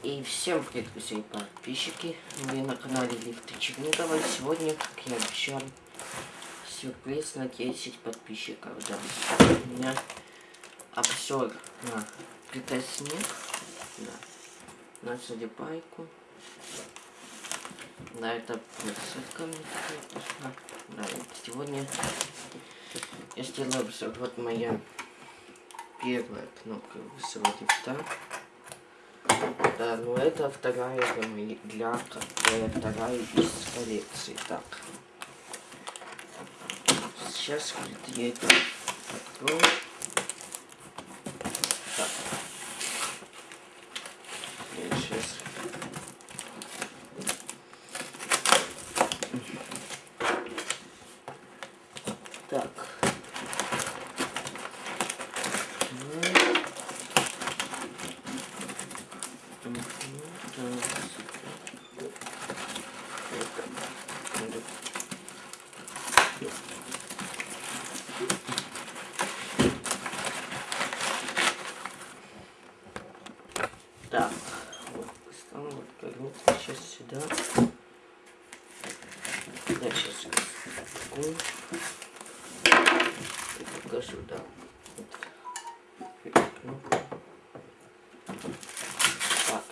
И всем привет, друзья и подписчики. Вы на канале Лифты Чернигова. Сегодня, как я обещал, сюрприз на 10 подписчиков. Да. У меня обзор на питосник. Да. На судебайку. Да, это ссылка мне такая. Да, сегодня я сделаю обзор. Вот моя первая кнопка высокого лифта. Да, ну это вторая для, для вторая из коллекции. Так. Сейчас я это открою. Так. Я сейчас. Так, вот, стану вот сейчас сюда. Я сейчас такую покажу, да. Так.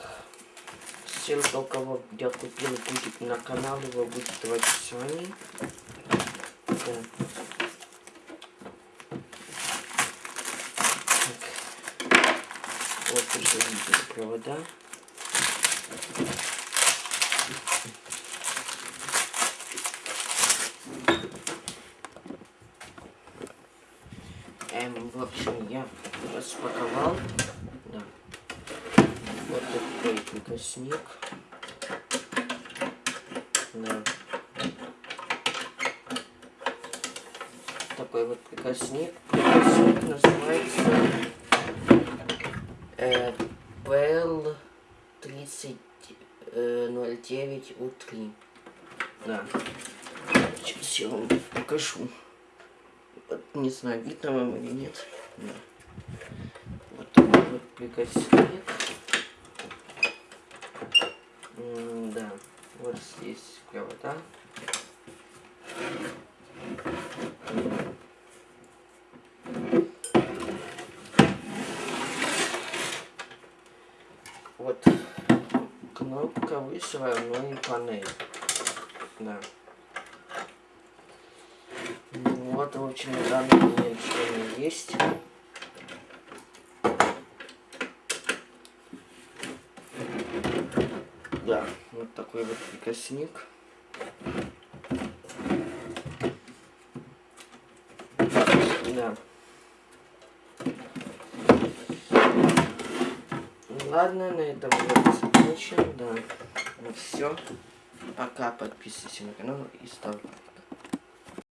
Ссылка, у кого я купил, будет на канал, его будет в описании. Да. Вот уже видите провода. Эм, в общем, я распаковал. Да. Вот такой прикосник. Да. Такой вот прикосник. Прикосник называется PL 3009 U3. Да. Сейчас я вам покажу. Вот, не знаю, видно вам или нет. Да. Вот такой вот прикосник. да. Вот здесь провода. Вот кнопка вышла, но не панель. Да. Вот, в общем, на данный момент что есть. Да, вот такой вот прикосник. Да. Ладно, на этом я закончим. Да. Ну все. Пока, подписывайся на канал и ставь